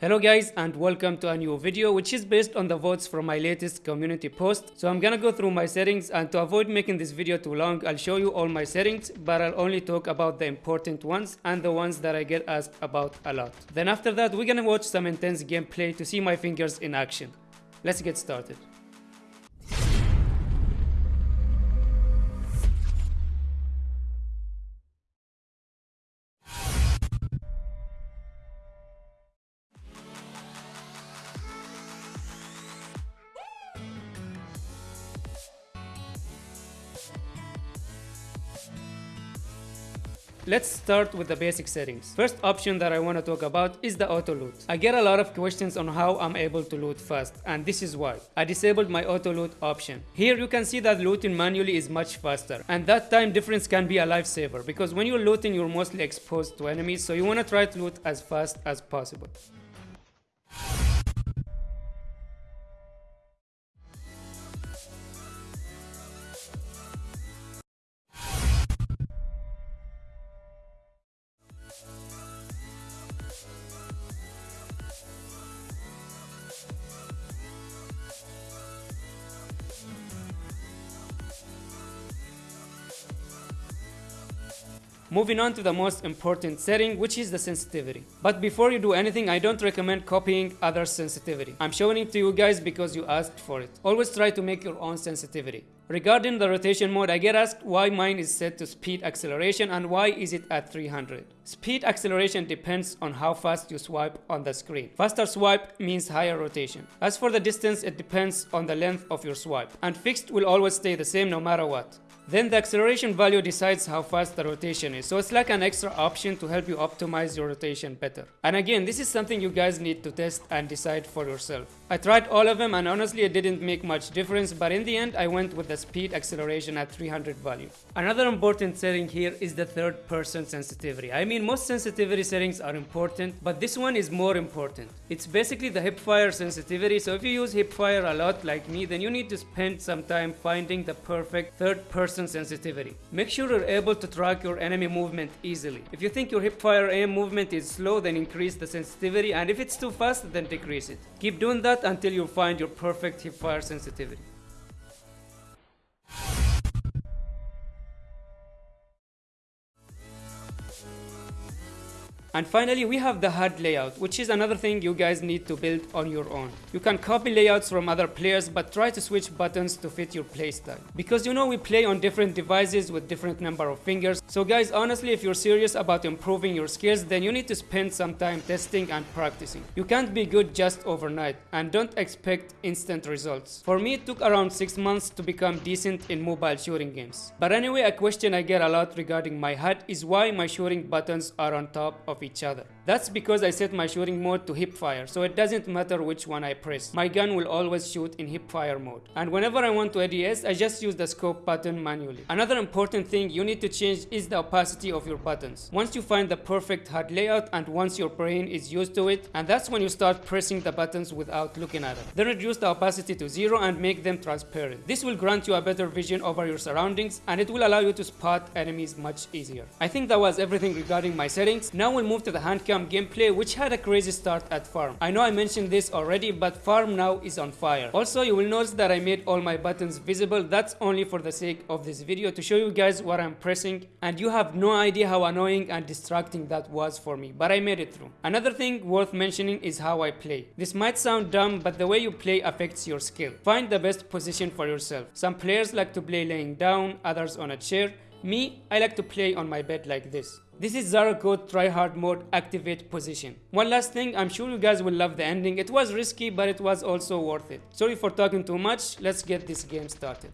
Hello guys and welcome to a new video which is based on the votes from my latest community post. So I'm gonna go through my settings and to avoid making this video too long I'll show you all my settings but I'll only talk about the important ones and the ones that I get asked about a lot. Then after that we're gonna watch some intense gameplay to see my fingers in action. Let's get started. Let's start with the basic settings. First option that I want to talk about is the auto loot. I get a lot of questions on how I'm able to loot fast and this is why. I disabled my auto loot option. Here you can see that looting manually is much faster and that time difference can be a lifesaver because when you're looting you're mostly exposed to enemies so you want to try to loot as fast as possible. Moving on to the most important setting, which is the sensitivity. But before you do anything, I don't recommend copying other sensitivity. I'm showing it to you guys because you asked for it. Always try to make your own sensitivity. Regarding the rotation mode, I get asked why mine is set to speed acceleration and why is it at 300. Speed acceleration depends on how fast you swipe on the screen. Faster swipe means higher rotation. As for the distance, it depends on the length of your swipe. And fixed will always stay the same no matter what. Then the acceleration value decides how fast the rotation is. So it's like an extra option to help you optimize your rotation better. And again, this is something you guys need to test and decide for yourself. I tried all of them and honestly it didn't make much difference but in the end I went with the speed acceleration at 300 value. Another important setting here is the third person sensitivity. I mean most sensitivity settings are important but this one is more important. It's basically the hipfire sensitivity so if you use hipfire a lot like me then you need to spend some time finding the perfect third person sensitivity. Make sure you're able to track your enemy movement easily. If you think your hipfire aim movement is slow then increase the sensitivity and if it's too fast then decrease it. Keep doing that until you find your perfect hip fire sensitivity. And finally, we have the HUD layout, which is another thing you guys need to build on your own. You can copy layouts from other players, but try to switch buttons to fit your playstyle. Because you know we play on different devices with different number of fingers. So guys, honestly, if you're serious about improving your skills, then you need to spend some time testing and practicing. You can't be good just overnight, and don't expect instant results. For me, it took around 6 months to become decent in mobile shooting games. But anyway, a question I get a lot regarding my HUD is why my shooting buttons are on top of each other. That's because I set my shooting mode to hip fire, so it doesn't matter which one I press. My gun will always shoot in hip fire mode. And whenever I want to ADS, I just use the scope button manually. Another important thing you need to change is the opacity of your buttons. Once you find the perfect HUD layout and once your brain is used to it, and that's when you start pressing the buttons without looking at them. Then reduce the opacity to zero and make them transparent. This will grant you a better vision over your surroundings and it will allow you to spot enemies much easier. I think that was everything regarding my settings. Now we'll move to the hand cam gameplay which had a crazy start at farm. I know I mentioned this already but farm now is on fire. Also you will notice that I made all my buttons visible. That's only for the sake of this video to show you guys what I'm pressing and you have no idea how annoying and distracting that was for me but I made it through. Another thing worth mentioning is how I play. This might sound dumb but the way you play affects your skill. Find the best position for yourself. Some players like to play laying down, others on a chair. Me, I like to play on my bed like this. This is Zara Code tryhard mode activate position. One last thing, I'm sure you guys will love the ending. It was risky, but it was also worth it. Sorry for talking too much, let's get this game started.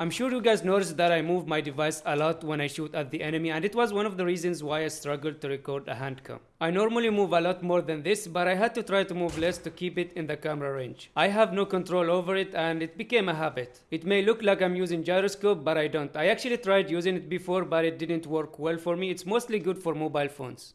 I'm sure you guys noticed that I move my device a lot when I shoot at the enemy and it was one of the reasons why I struggled to record a hand cam. I normally move a lot more than this but I had to try to move less to keep it in the camera range. I have no control over it and it became a habit. It may look like I'm using gyroscope but I don't. I actually tried using it before but it didn't work well for me. It's mostly good for mobile phones.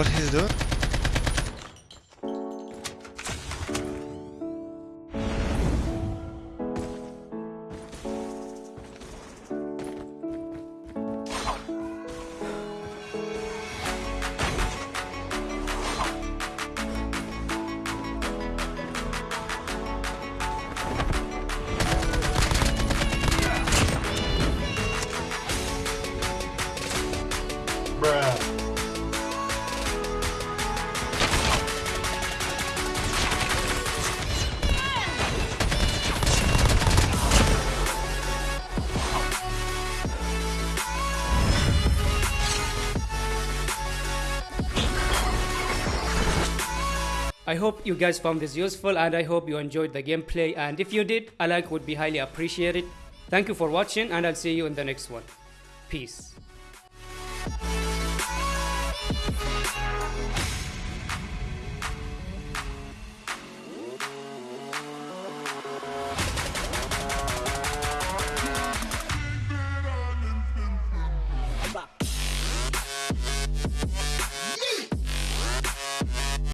What he's doing? Bruh. I hope you guys found this useful and I hope you enjoyed the gameplay and if you did, a like would be highly appreciated. Thank you for watching and I'll see you in the next one. Peace.